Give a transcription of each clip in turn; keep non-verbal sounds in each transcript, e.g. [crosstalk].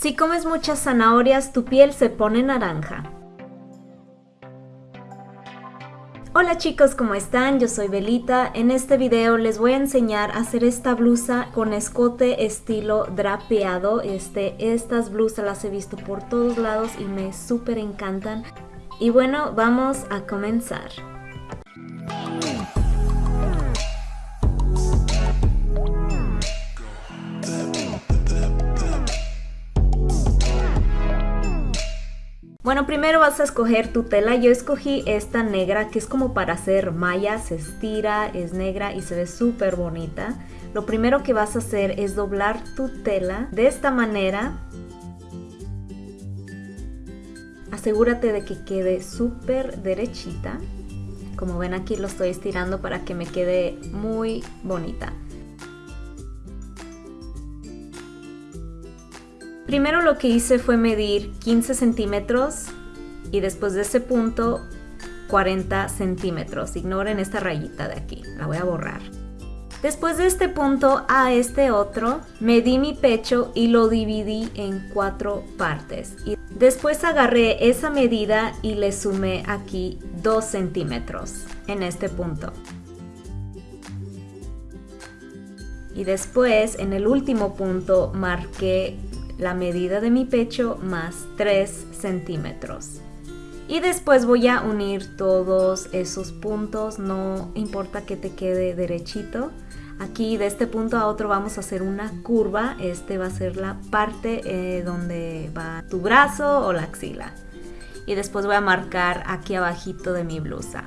Si comes muchas zanahorias, tu piel se pone naranja. Hola chicos, ¿cómo están? Yo soy Belita. En este video les voy a enseñar a hacer esta blusa con escote estilo drapeado. Este, estas blusas las he visto por todos lados y me súper encantan. Y bueno, vamos a comenzar. Bueno, primero vas a escoger tu tela. Yo escogí esta negra que es como para hacer mallas, se estira, es negra y se ve súper bonita. Lo primero que vas a hacer es doblar tu tela de esta manera. Asegúrate de que quede súper derechita. Como ven aquí lo estoy estirando para que me quede muy bonita. Primero lo que hice fue medir 15 centímetros y después de ese punto 40 centímetros. Ignoren esta rayita de aquí, la voy a borrar. Después de este punto a este otro, medí mi pecho y lo dividí en cuatro partes. Y después agarré esa medida y le sumé aquí 2 centímetros en este punto. Y después en el último punto marqué la medida de mi pecho más 3 centímetros. Y después voy a unir todos esos puntos, no importa que te quede derechito. Aquí de este punto a otro vamos a hacer una curva, este va a ser la parte eh, donde va tu brazo o la axila. Y después voy a marcar aquí abajito de mi blusa.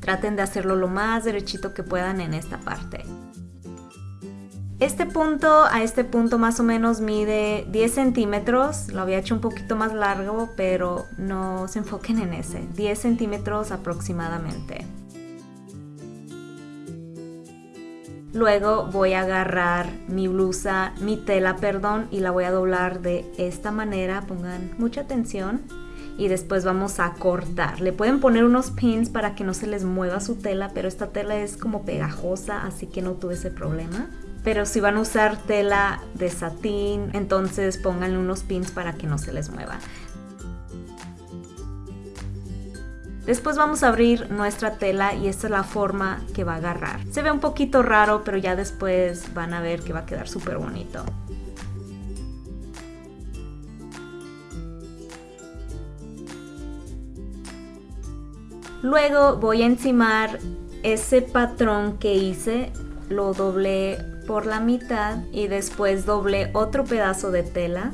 Traten de hacerlo lo más derechito que puedan en esta parte. Este punto a este punto más o menos mide 10 centímetros, lo había hecho un poquito más largo, pero no se enfoquen en ese, 10 centímetros aproximadamente. Luego voy a agarrar mi blusa, mi tela, perdón, y la voy a doblar de esta manera, pongan mucha atención. Y después vamos a cortar. Le pueden poner unos pins para que no se les mueva su tela, pero esta tela es como pegajosa, así que no tuve ese problema pero si van a usar tela de satín, entonces pónganle unos pins para que no se les mueva. Después vamos a abrir nuestra tela y esta es la forma que va a agarrar. Se ve un poquito raro, pero ya después van a ver que va a quedar súper bonito. Luego voy a encimar ese patrón que hice, lo doblé por la mitad y después doblé otro pedazo de tela.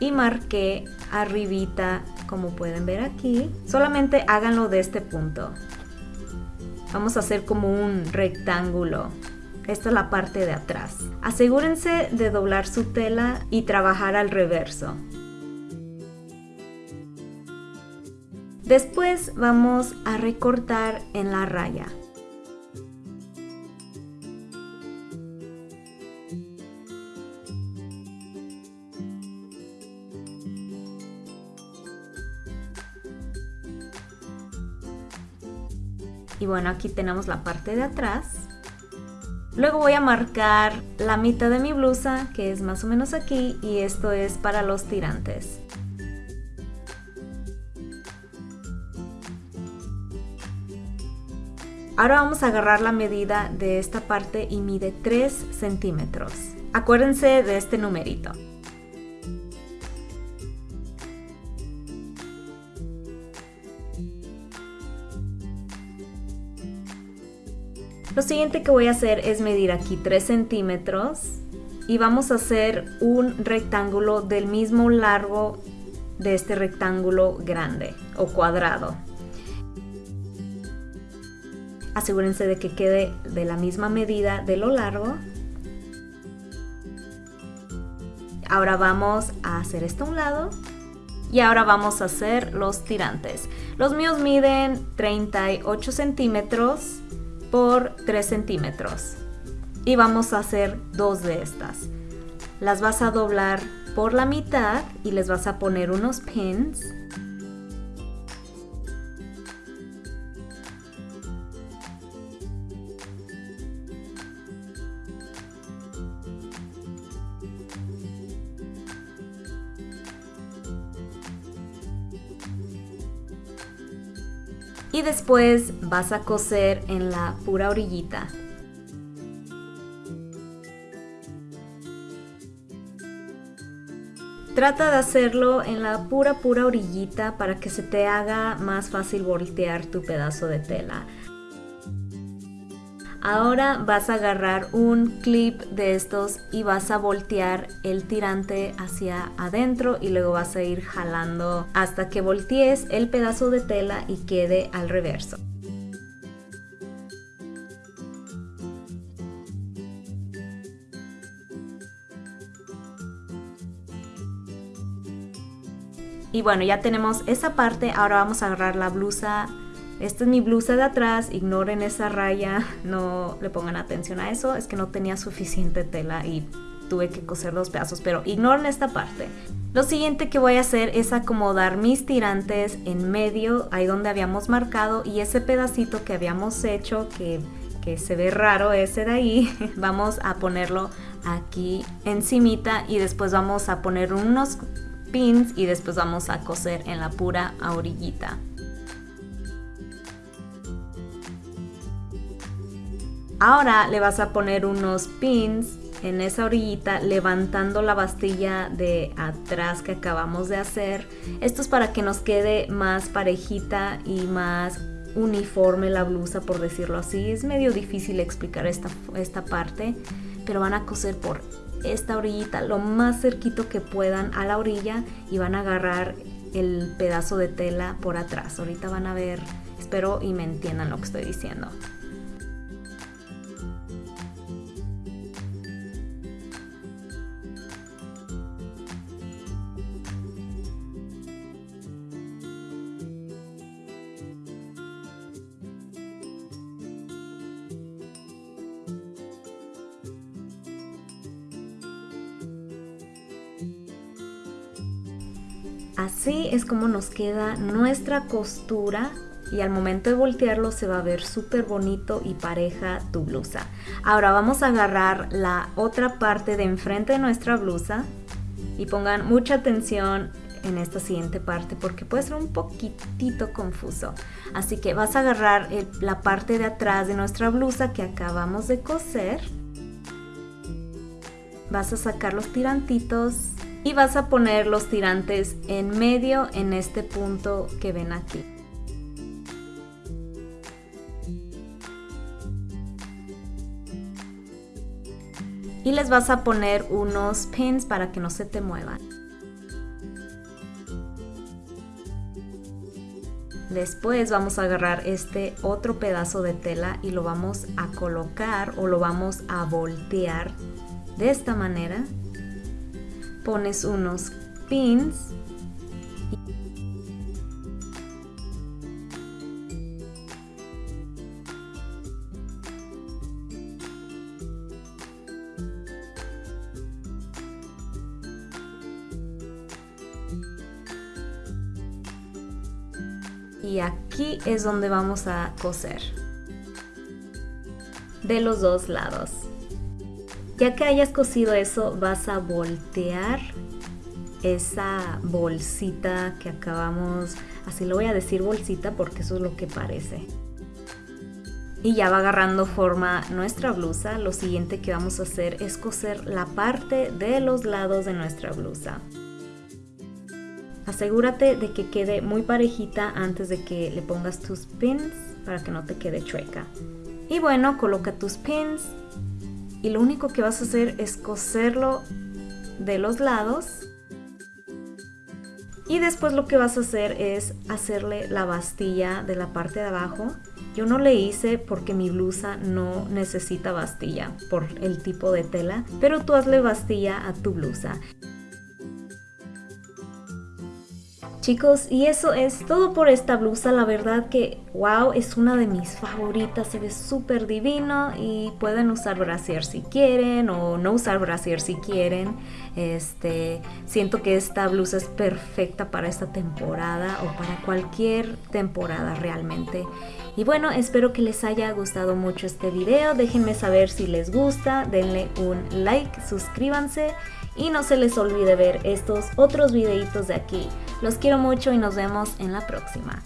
Y marqué arribita como pueden ver aquí. Solamente háganlo de este punto. Vamos a hacer como un rectángulo. Esta es la parte de atrás. Asegúrense de doblar su tela y trabajar al reverso Después vamos a recortar en la raya. Y bueno, aquí tenemos la parte de atrás. Luego voy a marcar la mitad de mi blusa, que es más o menos aquí, y esto es para los tirantes. Ahora vamos a agarrar la medida de esta parte y mide 3 centímetros. Acuérdense de este numerito. Lo siguiente que voy a hacer es medir aquí 3 centímetros y vamos a hacer un rectángulo del mismo largo de este rectángulo grande o cuadrado asegúrense de que quede de la misma medida de lo largo. Ahora vamos a hacer esto a un lado y ahora vamos a hacer los tirantes. Los míos miden 38 centímetros por 3 centímetros y vamos a hacer dos de estas. Las vas a doblar por la mitad y les vas a poner unos pins y después vas a coser en la pura orillita. Trata de hacerlo en la pura pura orillita para que se te haga más fácil voltear tu pedazo de tela. Ahora vas a agarrar un clip de estos y vas a voltear el tirante hacia adentro y luego vas a ir jalando hasta que voltees el pedazo de tela y quede al reverso. Y bueno, ya tenemos esa parte, ahora vamos a agarrar la blusa. Esta es mi blusa de atrás, ignoren esa raya, [laughs] no le pongan atención a eso, es que no tenía suficiente tela y tuve que coser dos pedazos, pero ignoren esta parte. Lo siguiente que voy a hacer es acomodar mis tirantes en medio, ahí donde habíamos marcado, y ese pedacito que habíamos hecho, que, que se ve raro ese de ahí, [laughs] vamos a ponerlo aquí encimita y después vamos a poner unos pins y después vamos a coser en la pura orillita. Ahora le vas a poner unos pins en esa orillita levantando la bastilla de atrás que acabamos de hacer. Esto es para que nos quede más parejita y más uniforme la blusa por decirlo así. Es medio difícil explicar esta, esta parte, pero van a coser por esta orillita lo más cerquito que puedan a la orilla y van a agarrar el pedazo de tela por atrás. Ahorita van a ver, espero y me entiendan lo que estoy diciendo. Así es como nos queda nuestra costura y al momento de voltearlo se va a ver súper bonito y pareja tu blusa. Ahora vamos a agarrar la otra parte de enfrente de nuestra blusa y pongan mucha atención en esta siguiente parte porque puede ser un poquitito confuso. Así que vas a agarrar la parte de atrás de nuestra blusa que acabamos de coser. Vas a sacar los tirantitos y vas a poner los tirantes en medio en este punto que ven aquí. Y les vas a poner unos pins para que no se te muevan. Después vamos a agarrar este otro pedazo de tela y lo vamos a colocar o lo vamos a voltear de esta manera pones unos pins y aquí es donde vamos a coser. De los dos lados ya que hayas cosido eso, vas a voltear esa bolsita que acabamos, así lo voy a decir bolsita porque eso es lo que parece. Y ya va agarrando forma nuestra blusa. Lo siguiente que vamos a hacer es coser la parte de los lados de nuestra blusa. Asegúrate de que quede muy parejita antes de que le pongas tus pins para que no te quede chueca. Y bueno, coloca tus pins y lo único que vas a hacer es coserlo de los lados. Y después lo que vas a hacer es hacerle la bastilla de la parte de abajo. Yo no le hice porque mi blusa no necesita bastilla por el tipo de tela pero tú hazle bastilla a tu blusa Chicos, y eso es todo por esta blusa. La verdad que, wow, es una de mis favoritas. Se ve súper divino y pueden usar brasier si quieren o no usar brasier si quieren. Este, siento que esta blusa es perfecta para esta temporada o para cualquier temporada realmente. Y bueno, espero que les haya gustado mucho este video. Déjenme saber si les gusta. Denle un like, suscríbanse y no se les olvide ver estos otros videitos de aquí. Los quiero mucho y nos vemos en la próxima.